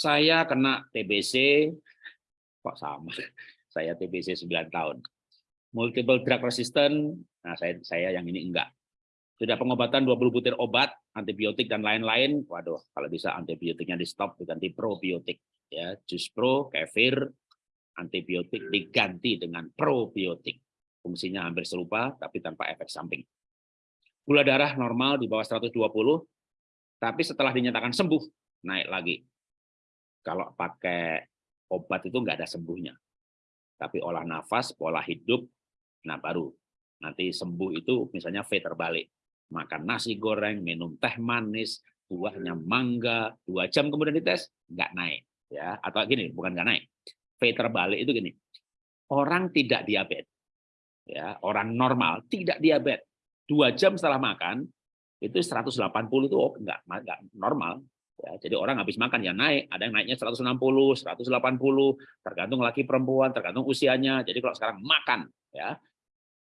Saya kena TBC, kok sama, saya TBC 9 tahun. Multiple drug resistant, nah saya, saya yang ini enggak. Sudah pengobatan 20 butir obat, antibiotik dan lain-lain, waduh kalau bisa antibiotiknya di stop diganti probiotik. ya Jus pro, kefir, antibiotik diganti dengan probiotik. Fungsinya hampir serupa, tapi tanpa efek samping. Gula darah normal di bawah 120, tapi setelah dinyatakan sembuh, naik lagi. Kalau pakai obat itu nggak ada sembuhnya. Tapi olah nafas, pola hidup, nah baru. Nanti sembuh itu misalnya V terbalik. Makan nasi goreng, minum teh manis, buahnya mangga, dua jam kemudian dites, nggak naik. ya Atau gini, bukan nggak naik. V terbalik itu gini, orang tidak diabetes, ya orang normal tidak diabetes, dua jam setelah makan, itu 180 itu oh, enggak, enggak normal. Ya, jadi orang habis makan ya naik, ada yang naiknya 160, 180, tergantung laki perempuan, tergantung usianya. Jadi kalau sekarang makan, ya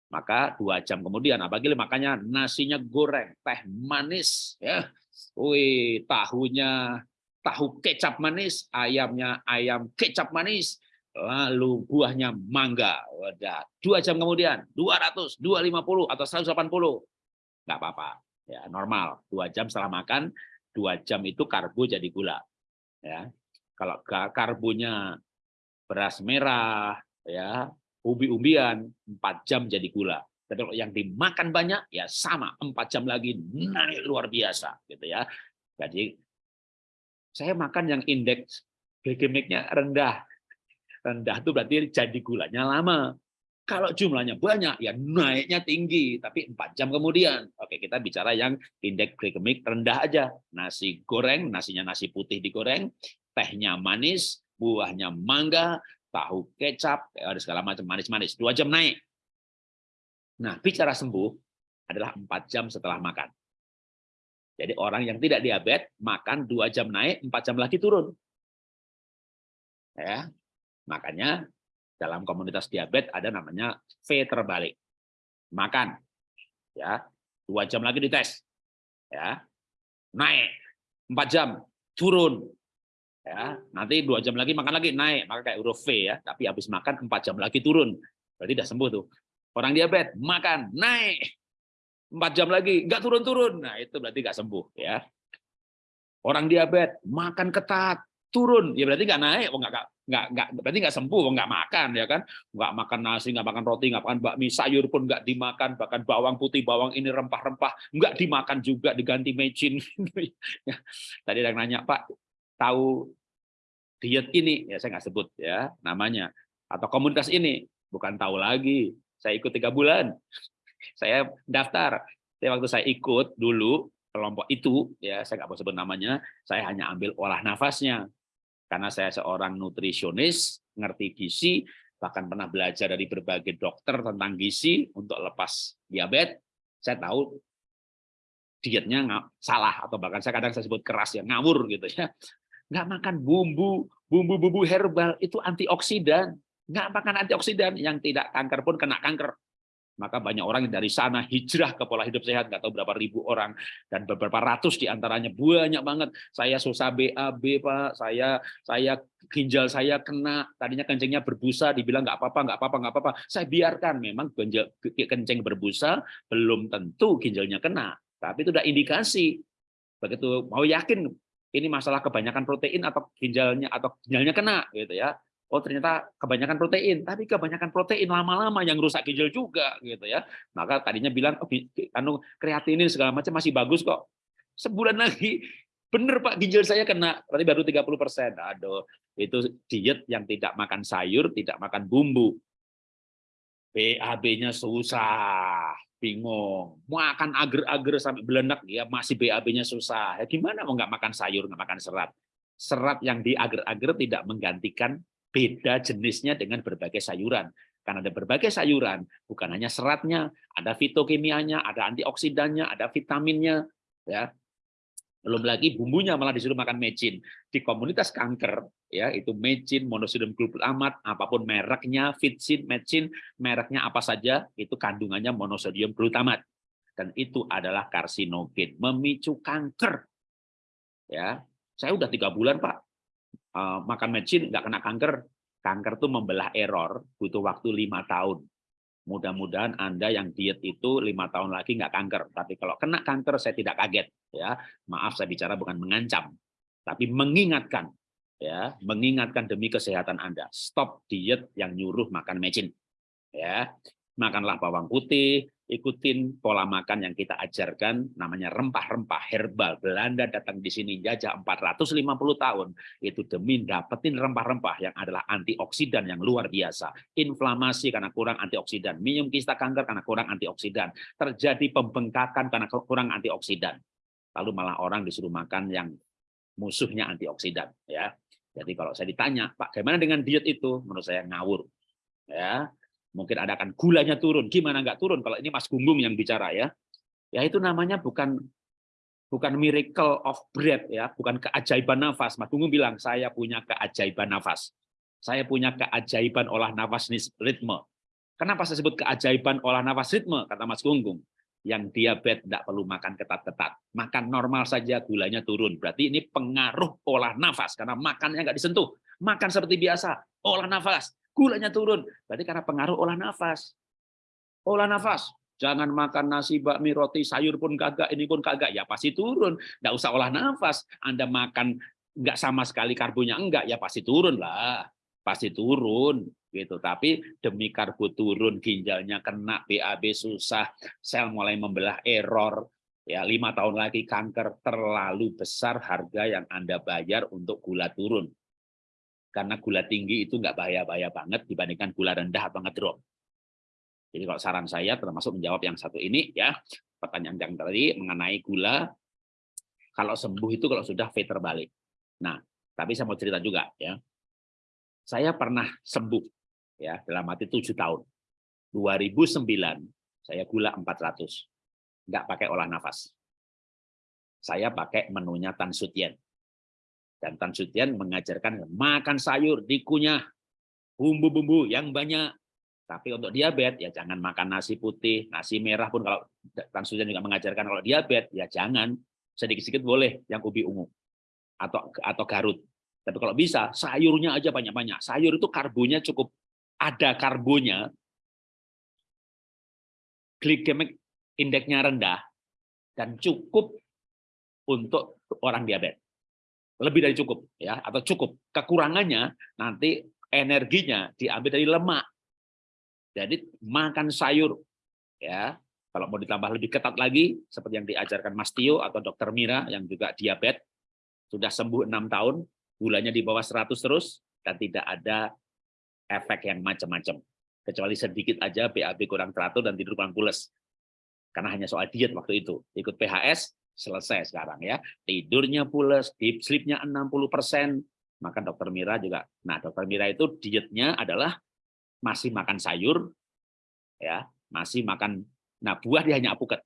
maka dua jam kemudian, apalagi makannya nasinya goreng, teh manis, ya, wih tahunya tahu kecap manis, ayamnya ayam kecap manis, lalu buahnya mangga. Wadah, dua jam kemudian 200, 250 atau 180, nggak apa-apa, ya normal. Dua jam setelah makan dua jam itu karbo jadi gula. Ya, kalau karbonya beras merah, ya umbi-umbian, empat jam jadi gula. Tapi kalau yang dimakan banyak, ya sama, empat jam lagi naik luar biasa, gitu ya. Jadi saya makan yang indeks glikemiknya rendah. Rendah itu berarti jadi gulanya lama. Kalau jumlahnya banyak, ya naiknya tinggi, tapi empat jam kemudian. Oke, kita bicara yang indeks glikemik rendah aja. Nasi goreng, nasinya nasi putih digoreng, tehnya manis, buahnya mangga, tahu kecap, ada segala macam manis-manis. Dua jam naik. Nah, bicara sembuh adalah empat jam setelah makan. Jadi orang yang tidak diabetes, makan dua jam naik, empat jam lagi turun. Ya, makanya dalam komunitas diabetes ada namanya V terbalik. Makan, ya dua jam lagi dites, ya naik empat jam turun, ya nanti dua jam lagi makan lagi naik, maka kayak huruf V ya. Tapi habis makan empat jam lagi turun, berarti tidak sembuh tuh. Orang diabetes makan naik empat jam lagi nggak turun-turun, nah itu berarti nggak sembuh ya. Orang diabetes makan ketat turun. Ya berarti nggak naik oh nggak nggak nggak berarti nggak sembuh oh nggak makan ya kan? Nggak makan nasi nggak makan roti nggak makan bakmi sayur pun nggak dimakan bahkan bawang putih bawang ini rempah-rempah nggak dimakan juga diganti mecin. Ya. tadi ada yang nanya pak tahu diet ini? Ya saya nggak sebut ya namanya. Atau komunitas ini? Bukan tahu lagi. Saya ikut tiga bulan. Saya daftar. Tapi waktu saya ikut dulu kelompok itu ya saya nggak mau sebut namanya saya hanya ambil olah nafasnya karena saya seorang nutrisionis, ngerti gizi, bahkan pernah belajar dari berbagai dokter tentang gizi untuk lepas diabetes, saya tahu dietnya salah atau bahkan saya kadang saya sebut keras ya ngawur gitu ya. Nggak makan bumbu, bumbu-bumbu herbal itu antioksidan. Nggak makan antioksidan yang tidak kanker pun kena kanker maka banyak orang dari sana hijrah ke pola hidup sehat nggak tahu berapa ribu orang. Dan beberapa ratus di antaranya banyak banget. Saya susah BAB pak. Saya saya ginjal saya kena. Tadinya kencingnya berbusa dibilang nggak apa-apa nggak apa-apa nggak apa-apa. Saya biarkan memang ginjal kencing berbusa belum tentu ginjalnya kena. Tapi itu udah indikasi. Begitu mau yakin ini masalah kebanyakan protein atau ginjalnya atau ginjalnya kena gitu ya oh ternyata kebanyakan protein, tapi kebanyakan protein lama-lama yang rusak ginjal juga gitu ya. Maka tadinya bilang oh, anu kreatinin segala macam masih bagus kok. Sebulan lagi bener Pak ginjal saya kena, berarti baru 30%. Aduh, itu diet yang tidak makan sayur, tidak makan bumbu. BAB-nya susah, bingung. Makan agar-agar sampai belenak ya masih BAB-nya susah. Ya gimana mau nggak makan sayur, nggak makan serat? Serat yang di agar-agar tidak menggantikan beda jenisnya dengan berbagai sayuran. Karena ada berbagai sayuran, bukan hanya seratnya, ada fitokimianya, ada antioksidannya, ada vitaminnya, ya. Belum lagi bumbunya malah disuruh makan mecin. Di komunitas kanker, ya itu mecin, monosodium glutamat, apa pun mereknya, fitsin, mecin, mereknya apa saja, itu kandungannya monosodium glutamat. Dan itu adalah karsinogen, memicu kanker. Ya, saya udah tiga bulan pak uh, makan mecin nggak kena kanker. Kanker tuh membelah error, butuh waktu lima tahun. Mudah-mudahan Anda yang diet itu lima tahun lagi nggak kanker. Tapi kalau kena kanker, saya tidak kaget. Ya, maaf saya bicara bukan mengancam, tapi mengingatkan. Ya, mengingatkan demi kesehatan Anda. Stop diet yang nyuruh makan mecin. Ya, makanlah bawang putih, ikutin pola makan yang kita ajarkan namanya rempah-rempah herbal. Belanda datang di sini jajah 450 tahun. Itu demi dapetin rempah-rempah yang adalah antioksidan yang luar biasa. Inflamasi karena kurang antioksidan. Minum kista kanker karena kurang antioksidan. Terjadi pembengkakan karena kurang antioksidan. Lalu malah orang disuruh makan yang musuhnya antioksidan ya. Jadi kalau saya ditanya Pak bagaimana dengan diet itu? Menurut saya ngawur ya mungkin ada kan gulanya turun. Gimana nggak turun? Kalau ini Mas Gunggung yang bicara ya. Ya itu namanya bukan bukan miracle of breath ya. Bukan keajaiban nafas. Mas Gunggung bilang saya punya keajaiban nafas. Saya punya keajaiban olah nafas ritme. Kenapa saya sebut keajaiban olah nafas ritme? Kata Mas Gunggung. Yang diabetes tidak perlu makan ketat-ketat. Makan normal saja gulanya turun. Berarti ini pengaruh olah nafas. Karena makannya nggak disentuh. Makan seperti biasa olah nafas gulanya turun. Berarti karena pengaruh olah nafas. Olah nafas. Jangan makan nasi, bakmi, roti, sayur pun kagak, ini pun kagak. Ya pasti turun. Nggak usah olah nafas. Anda makan nggak sama sekali karbonya enggak, ya pasti turun lah. Pasti turun gitu. Tapi demi karbo turun, ginjalnya kena, BAB susah, sel mulai membelah error, ya lima tahun lagi kanker terlalu besar harga yang Anda bayar untuk gula turun karena gula tinggi itu nggak bahaya-bahaya banget dibandingkan gula rendah atau ngedrop. Jadi kalau saran saya termasuk menjawab yang satu ini ya pertanyaan yang tadi mengenai gula kalau sembuh itu kalau sudah V terbalik. Nah, tapi saya mau cerita juga ya. Saya pernah sembuh ya dalam arti tujuh tahun. 2009 saya gula 400. Nggak pakai olah nafas. Saya pakai menunya Tan Sutien. Dan Tan Sutian mengajarkan makan sayur, dikunyah, bumbu-bumbu yang banyak. Tapi untuk diabetes, ya jangan makan nasi putih, nasi merah pun kalau Tan Sutian juga mengajarkan kalau diabetes, ya jangan. Sedikit-sedikit boleh yang ubi ungu atau atau garut. Tapi kalau bisa, sayurnya aja banyak-banyak. Sayur itu karbonya cukup ada karbonya, glikemik indeksnya rendah, dan cukup untuk orang diabetes lebih dari cukup ya atau cukup. Kekurangannya nanti energinya diambil dari lemak. Jadi makan sayur ya. Kalau mau ditambah lebih ketat lagi seperti yang diajarkan Mas Tio atau Dokter Mira yang juga diabetes sudah sembuh enam tahun gulanya di bawah 100 terus dan tidak ada efek yang macam-macam. Kecuali sedikit aja BAB kurang teratur dan tidur kurang pules karena hanya soal diet waktu itu. Ikut PHS selesai sekarang ya. Tidurnya pules, deep sleep-nya 60%, maka dokter Mira juga. Nah, dokter Mira itu dietnya adalah masih makan sayur ya, masih makan nah buah dia hanya apuket.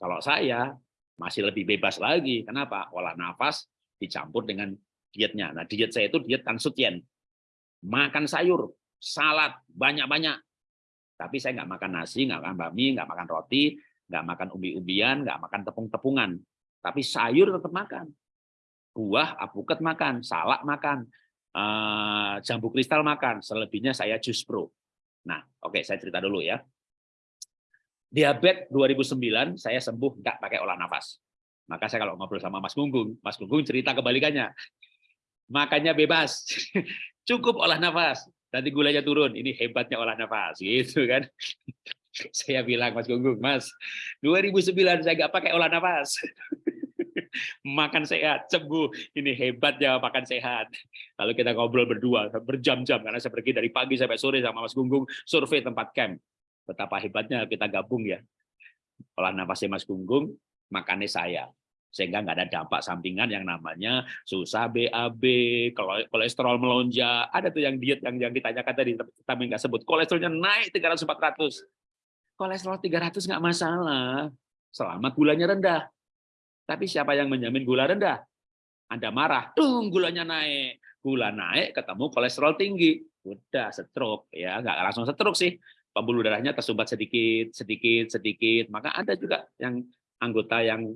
Kalau saya masih lebih bebas lagi. Kenapa? Olah nafas dicampur dengan dietnya. Nah, diet saya itu diet tansutien. Makan sayur, salad banyak-banyak. Tapi saya nggak makan nasi, nggak makan bakmi, nggak makan roti, nggak makan umbi-umbian, nggak makan tepung-tepungan, tapi sayur tetap makan. Buah, apuket makan, salak makan, eh, jambu kristal makan, selebihnya saya jus pro. Nah, oke, okay, saya cerita dulu ya. Diabetes 2009 saya sembuh nggak pakai olah nafas. Maka saya kalau ngobrol sama Mas Gunggung, Mas Gunggung cerita kebalikannya. Makannya bebas, cukup olah nafas. Nanti gulanya turun. Ini hebatnya olah nafas, gitu kan? Saya bilang Mas Gunggung, Mas, 2009 saya nggak pakai olah nafas. makan sehat, sembuh. Ini hebat ya makan sehat. Lalu kita ngobrol berdua berjam-jam karena saya pergi dari pagi sampai sore sama Mas Gunggung survei tempat camp. Betapa hebatnya kita gabung ya. Olah nafasnya Mas Gunggung, makannya saya sehingga nggak ada dampak sampingan yang namanya susah BAB, kolesterol melonjak. Ada tuh yang diet yang yang ditanyakan tadi, tapi nggak sebut. Kolesterolnya naik 300 400 kolesterol 300 nggak masalah, selama gulanya rendah. Tapi siapa yang menjamin gula rendah? Anda marah, tuh gulanya naik. Gula naik, ketemu kolesterol tinggi. Udah, stroke. ya nggak langsung stroke sih. Pembuluh darahnya tersumbat sedikit, sedikit, sedikit. Maka ada juga yang anggota yang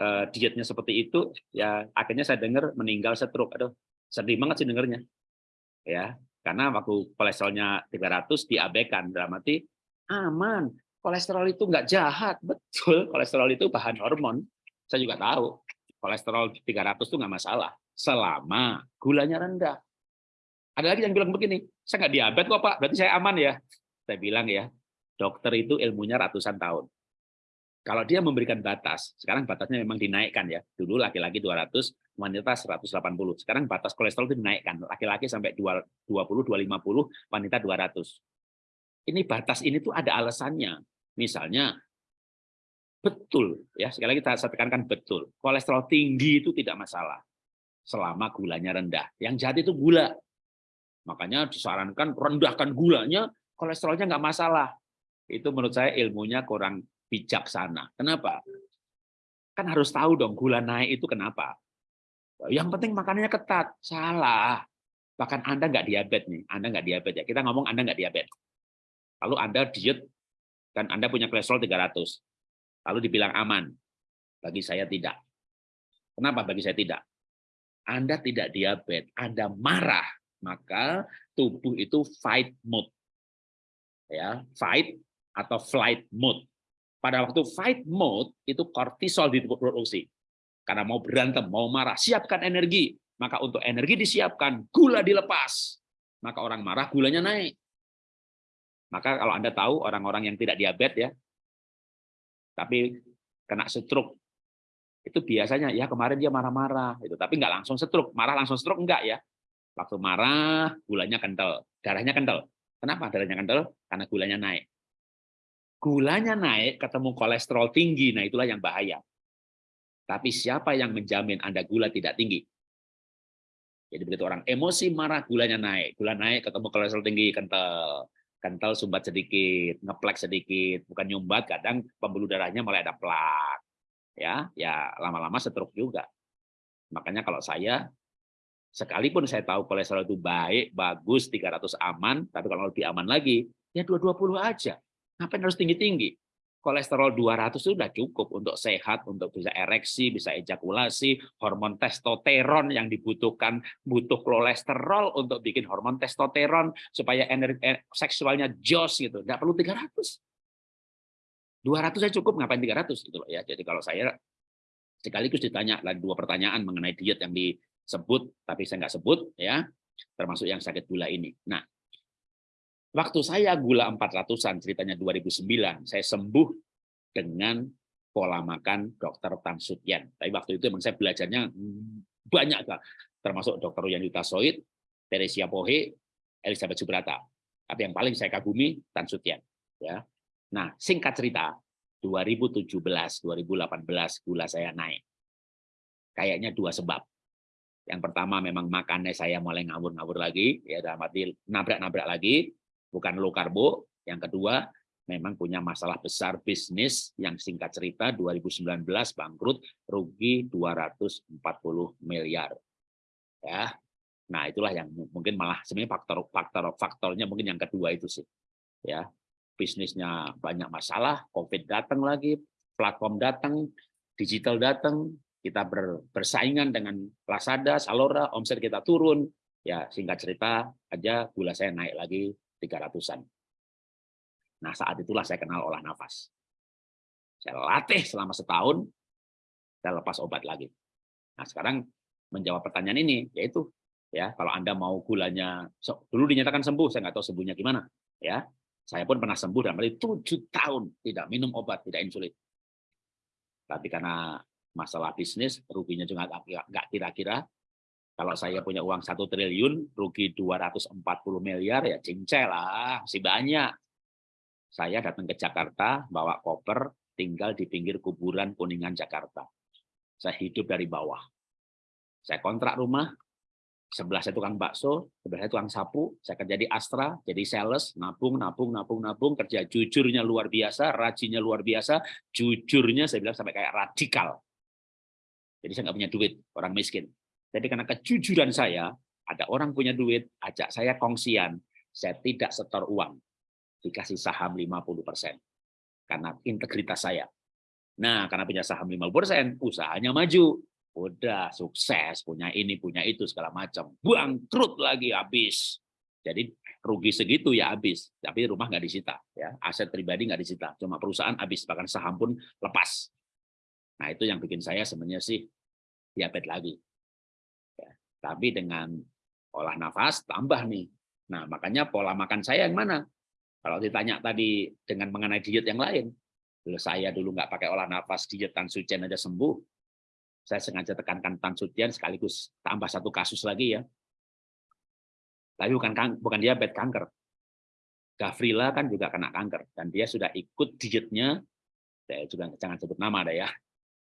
uh, dietnya seperti itu, ya akhirnya saya dengar meninggal stroke. Aduh, Sedih banget sih dengernya. Ya, karena waktu kolesterolnya 300 diabaikan dalam aman. Kolesterol itu nggak jahat, betul. Kolesterol itu bahan hormon. Saya juga tahu. Kolesterol 300 itu nggak masalah selama gulanya rendah. Ada lagi yang bilang begini, saya nggak diabetes kok Pak, berarti saya aman ya. Saya bilang ya, dokter itu ilmunya ratusan tahun. Kalau dia memberikan batas, sekarang batasnya memang dinaikkan ya. Dulu laki-laki 200, wanita 180. Sekarang batas kolesterol itu dinaikkan, laki-laki sampai 20, 250, wanita 200. Ini batas ini tuh ada alasannya. Misalnya, betul ya sekali lagi saya tekankan betul, kolesterol tinggi itu tidak masalah selama gulanya rendah. Yang jahat itu gula. Makanya disarankan rendahkan gulanya, kolesterolnya nggak masalah. Itu menurut saya ilmunya kurang bijaksana. Kenapa? Kan harus tahu dong gula naik itu kenapa. Yang penting makanannya ketat. Salah. Bahkan Anda nggak diabetes nih. Anda nggak diabetes ya. Kita ngomong Anda nggak diabetes. Lalu Anda diet dan Anda punya kolesterol 300. Lalu dibilang aman. Bagi saya tidak. Kenapa bagi saya tidak? Anda tidak diabetes, Anda marah, maka tubuh itu fight mode. Ya, fight atau flight mode. Pada waktu fight mode itu kortisol diproduksi. Karena mau berantem, mau marah, siapkan energi. Maka untuk energi disiapkan, gula dilepas. Maka orang marah, gulanya naik. Maka kalau Anda tahu orang-orang yang tidak diabetes ya, tapi kena stroke itu biasanya ya kemarin dia marah-marah itu tapi nggak langsung stroke. Marah langsung stroke enggak ya. Waktu marah gulanya kental. Darahnya kental. Kenapa darahnya kental? Karena gulanya naik. Gulanya naik ketemu kolesterol tinggi. Nah itulah yang bahaya. Tapi siapa yang menjamin anda gula tidak tinggi? Jadi begitu orang. Emosi marah gulanya naik. Gula naik ketemu kolesterol tinggi kental kental sumbat sedikit ngeplek sedikit bukan nyumbat kadang pembuluh darahnya mulai ada plak ya ya lama-lama stroke juga. Makanya kalau saya sekalipun saya tahu kolesterol itu baik, bagus, 300 aman, tapi kalau lebih aman lagi, ya 220 aja. Ngapain harus tinggi-tinggi? Kolesterol 200 itu sudah cukup untuk sehat, untuk bisa ereksi, bisa ejakulasi, hormon testosteron yang dibutuhkan, butuh kolesterol untuk bikin hormon testosteron supaya energi eh, seksualnya jos gitu. Enggak perlu 300. 200 saya cukup, ngapain 300 gitu loh ya. Jadi kalau saya sekaligus ditanya lagi dua pertanyaan mengenai diet yang disebut tapi saya nggak sebut ya, termasuk yang sakit gula ini. Nah, waktu saya gula 400-an ceritanya 2009, saya sembuh dengan pola makan dokter Tan Sutyen. Tapi waktu itu memang saya belajarnya banyak termasuk dokter Yanita Soid, Teresia Pohe, Elizabeth Subrata. Tapi yang paling saya kagumi Tan Sutyen. Ya, Nah, singkat cerita, 2017, 2018 gula saya naik. Kayaknya dua sebab. Yang pertama memang makannya saya mulai ngawur-ngawur lagi, ya dalam arti nabrak-nabrak lagi, bukan low karbo. Yang kedua, memang punya masalah besar bisnis yang singkat cerita 2019 bangkrut rugi 240 miliar. Ya. Nah, itulah yang mungkin malah sebenarnya faktor faktor faktornya mungkin yang kedua itu sih. Ya bisnisnya banyak masalah, COVID datang lagi, platform datang, digital datang, kita bersaingan dengan Lazada, Salora, omset kita turun, ya singkat cerita aja gula saya naik lagi 300-an. Nah saat itulah saya kenal olah nafas. Saya latih selama setahun, saya lepas obat lagi. Nah sekarang menjawab pertanyaan ini, yaitu ya kalau Anda mau gulanya, dulu dinyatakan sembuh, saya nggak tahu sembuhnya gimana, ya saya pun pernah sembuh dalam arti tujuh tahun tidak minum obat, tidak insulin. Tapi karena masalah bisnis, ruginya juga nggak kira-kira. Kalau saya punya uang satu triliun, rugi 240 miliar, ya cincel lah, masih banyak. Saya datang ke Jakarta, bawa koper, tinggal di pinggir kuburan Kuningan Jakarta. Saya hidup dari bawah. Saya kontrak rumah, sebelah saya tukang bakso, sebelah saya tukang sapu, saya kerja di Astra, jadi sales, nabung, nabung, nabung, nabung, kerja jujurnya luar biasa, rajinnya luar biasa, jujurnya saya bilang sampai kayak radikal. Jadi saya nggak punya duit, orang miskin. Jadi karena kejujuran saya, ada orang punya duit, ajak saya kongsian, saya tidak setor uang, dikasih saham 50%. Karena integritas saya. Nah, karena punya saham 50%, usahanya maju udah sukses, punya ini, punya itu, segala macam. Bangkrut lagi, habis. Jadi rugi segitu ya habis, tapi rumah nggak disita, ya aset pribadi nggak disita, cuma perusahaan habis, bahkan saham pun lepas. Nah itu yang bikin saya sebenarnya sih diabetes lagi. Tapi dengan olah nafas tambah nih. Nah makanya pola makan saya yang mana? Kalau ditanya tadi dengan mengenai diet yang lain, saya dulu nggak pakai olah nafas, diet tan sucian aja sembuh. Saya sengaja tekankan tan sucian sekaligus tambah satu kasus lagi ya. Tapi bukan bukan diabetes kanker. Gavrila kan juga kena kanker dan dia sudah ikut dietnya. Saya juga jangan sebut nama ada ya.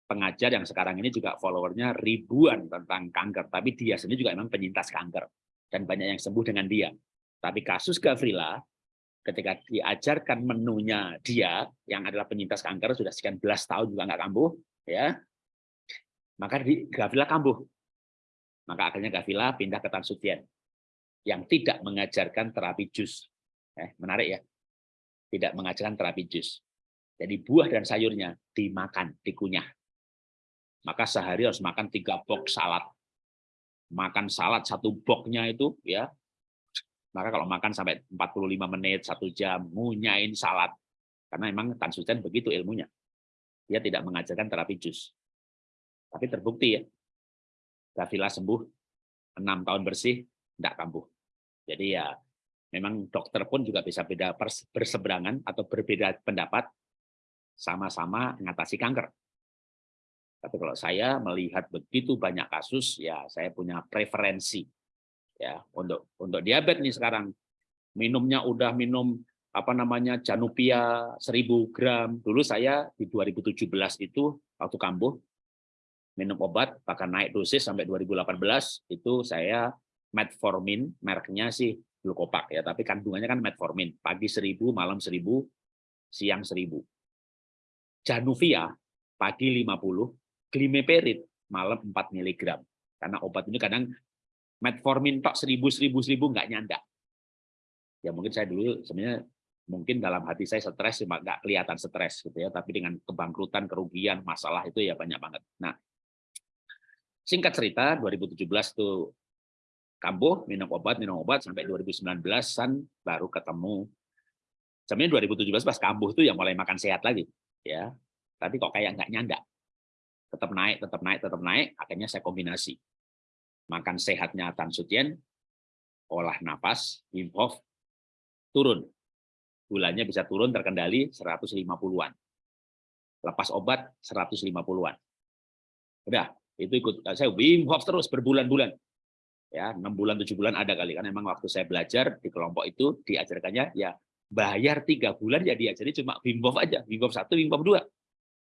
Pengajar yang sekarang ini juga followernya ribuan tentang kanker, tapi dia sendiri juga memang penyintas kanker dan banyak yang sembuh dengan dia. Tapi kasus Gavrila ketika diajarkan menunya dia yang adalah penyintas kanker sudah sekian belas tahun juga nggak kambuh ya maka di Gavila kambuh. Maka akhirnya Gavila pindah ke Tansutien yang tidak mengajarkan terapi jus. Eh, menarik ya. Tidak mengajarkan terapi jus. Jadi buah dan sayurnya dimakan dikunyah maka sehari harus makan tiga box salad makan salad satu boxnya itu ya maka kalau makan sampai 45 menit, satu jam, munyain salad. Karena memang Tan Sucen begitu ilmunya. Dia tidak mengajarkan terapi jus. Tapi terbukti ya, Gavila sembuh, enam tahun bersih, tidak kambuh. Jadi ya, memang dokter pun juga bisa beda berseberangan atau berbeda pendapat, sama-sama mengatasi kanker. Tapi kalau saya melihat begitu banyak kasus, ya saya punya preferensi ya. Untuk untuk diabetes nih sekarang minumnya udah minum apa namanya Janupia 1000 gram. Dulu saya di 2017 itu waktu kambuh minum obat bahkan naik dosis sampai 2018 itu saya metformin mereknya sih glukopak ya. Tapi kandungannya kan metformin. Pagi 1000 malam 1000 siang 1000 Januvia pagi 50 glimeperid malam 4 mg karena obat ini kadang metformin tok seribu seribu seribu nggak nyanda. Ya mungkin saya dulu sebenarnya mungkin dalam hati saya stres cuma nggak kelihatan stres gitu ya tapi dengan kebangkrutan kerugian masalah itu ya banyak banget. Nah singkat cerita 2017 tuh kambuh minum obat minum obat sampai 2019an baru ketemu. Sebenarnya 2017 pas kambuh tuh yang mulai makan sehat lagi ya. Tapi kok kayak nggak nyanda tetap naik tetap naik tetap naik akhirnya saya kombinasi makan sehatnya Tan Sutien, olah napas, Wim Hof, turun. Gulanya bisa turun terkendali 150-an. Lepas obat 150-an. Udah, itu ikut saya Wim Hof terus berbulan-bulan. Ya, 6 bulan 7 bulan ada kali kan memang waktu saya belajar di kelompok itu diajarkannya ya bayar tiga bulan ya diajari cuma Wim Hof aja, Wim Hof 1, Wim Hof 2.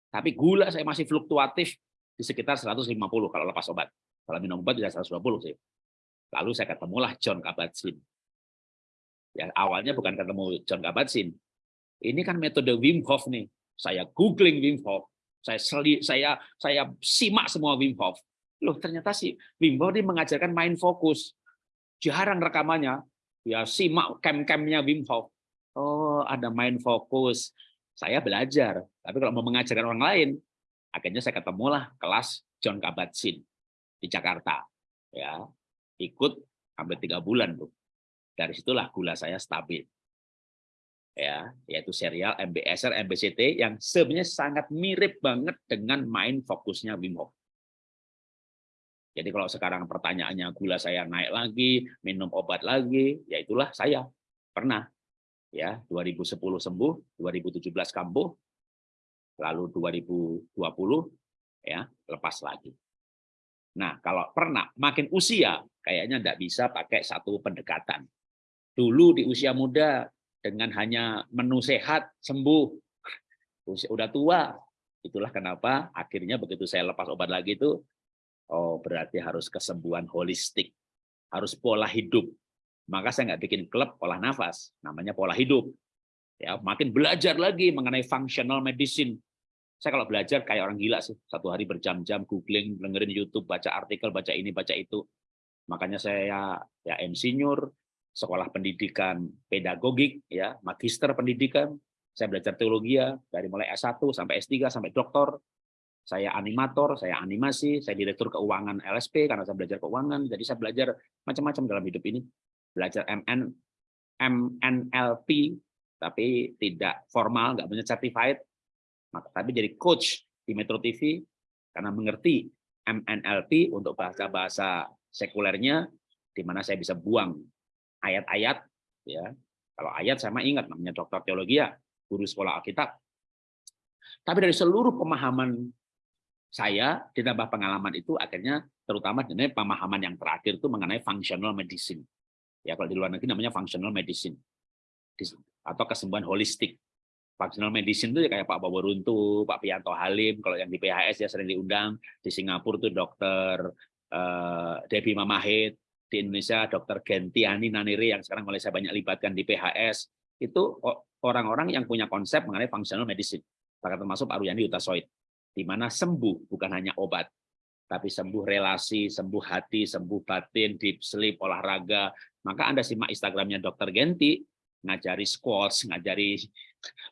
Tapi gula saya masih fluktuatif di sekitar 150 kalau lepas obat. Kalau minum obat bisa 120 sih. Lalu saya ketemulah John Kabat-Zinn. Ya, awalnya bukan ketemu John Kabat-Zinn. Ini kan metode Wim Hof nih. Saya googling Wim Hof. Saya seli, saya saya simak semua Wim Hof. Loh, ternyata sih Wim Hof ini mengajarkan main fokus. Jarang rekamannya. Ya simak cam-camnya Wim Hof. Oh, ada main fokus. Saya belajar. Tapi kalau mau mengajarkan orang lain, akhirnya saya ketemulah kelas John Kabat-Zinn di Jakarta ya. Ikut hampir tiga bulan tuh dari situlah gula saya stabil ya. Yaitu serial MBSR MBCT yang sebenarnya sangat mirip banget dengan main fokusnya Wim Hof. Jadi kalau sekarang pertanyaannya gula saya naik lagi minum obat lagi ya itulah saya. Pernah ya 2010 sembuh 2017 kambuh lalu 2020 ya lepas lagi Nah, kalau pernah makin usia, kayaknya tidak bisa pakai satu pendekatan. Dulu di usia muda, dengan hanya menu sehat, sembuh. Usia udah tua, itulah kenapa akhirnya begitu saya lepas obat lagi itu, oh berarti harus kesembuhan holistik, harus pola hidup. Maka saya nggak bikin klub olah nafas, namanya pola hidup. Ya, makin belajar lagi mengenai functional medicine, saya kalau belajar kayak orang gila sih, satu hari berjam-jam googling, dengerin YouTube, baca artikel, baca ini, baca itu. Makanya saya ya insinyur, sekolah pendidikan pedagogik, ya magister pendidikan. Saya belajar teologi ya dari mulai S1 sampai S3 sampai doktor. Saya animator, saya animasi, saya direktur keuangan LSP karena saya belajar keuangan. Jadi saya belajar macam-macam dalam hidup ini. Belajar MN, MNLP, tapi tidak formal, nggak punya certified. Tapi jadi coach di Metro TV karena mengerti MNLP untuk bahasa-bahasa sekulernya, di mana saya bisa buang ayat-ayat. ya Kalau ayat sama ingat, namanya dokter teologi ya, guru sekolah Alkitab. Tapi dari seluruh pemahaman saya ditambah pengalaman itu akhirnya terutama dengan pemahaman yang terakhir itu mengenai functional medicine. Ya kalau di luar negeri namanya functional medicine. Atau kesembuhan holistik. Functional medicine itu ya kayak Pak Bobo Runtu, Pak Pianto Halim, kalau yang di PHS ya sering diundang, di Singapura tuh dokter uh, Debbie Mamahit, di Indonesia dokter Gentiani Naniri yang sekarang mulai saya banyak libatkan di PHS, itu orang-orang yang punya konsep mengenai functional medicine, termasuk Pak Ruyani Utasoid di mana sembuh bukan hanya obat, tapi sembuh relasi, sembuh hati, sembuh batin, deep sleep, olahraga. Maka Anda simak Instagramnya Dr. Genti, ngajari squats, ngajari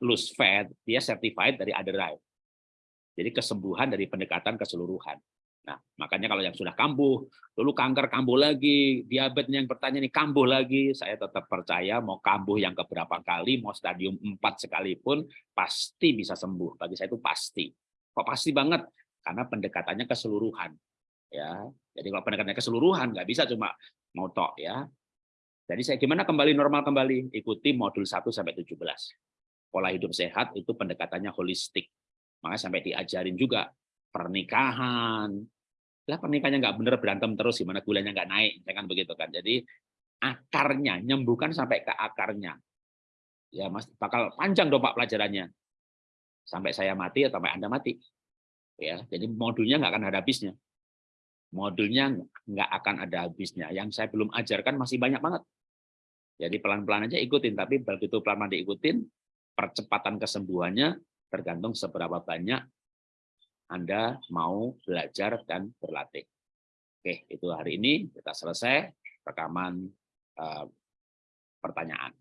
lose fat, dia certified dari Aderive. Jadi kesembuhan dari pendekatan keseluruhan. Nah, makanya kalau yang sudah kambuh, dulu kanker kambuh lagi, diabetes yang bertanya nih kambuh lagi, saya tetap percaya mau kambuh yang keberapa kali, mau stadium 4 sekalipun, pasti bisa sembuh. Bagi saya itu pasti. Kok pasti banget? Karena pendekatannya keseluruhan. Ya, jadi kalau pendekatannya keseluruhan nggak bisa cuma mau tok ya. Jadi saya gimana kembali normal kembali? Ikuti modul 1 sampai 17. Pola hidup sehat itu pendekatannya holistik. Makanya sampai diajarin juga pernikahan. Lah pernikahannya nggak bener berantem terus gimana gulanya nggak naik, jangan begitu kan. Jadi akarnya nyembuhkan sampai ke akarnya. Ya Mas bakal panjang dong Pak pelajarannya sampai saya mati atau sampai Anda mati. Ya, jadi modulnya nggak akan ada habisnya. Modulnya nggak akan ada habisnya. Yang saya belum ajarkan masih banyak banget. Jadi pelan-pelan aja ikutin, tapi begitu pelan-pelan diikutin, percepatan kesembuhannya tergantung seberapa banyak Anda mau belajar dan berlatih. Oke, itu hari ini kita selesai rekaman uh, pertanyaan.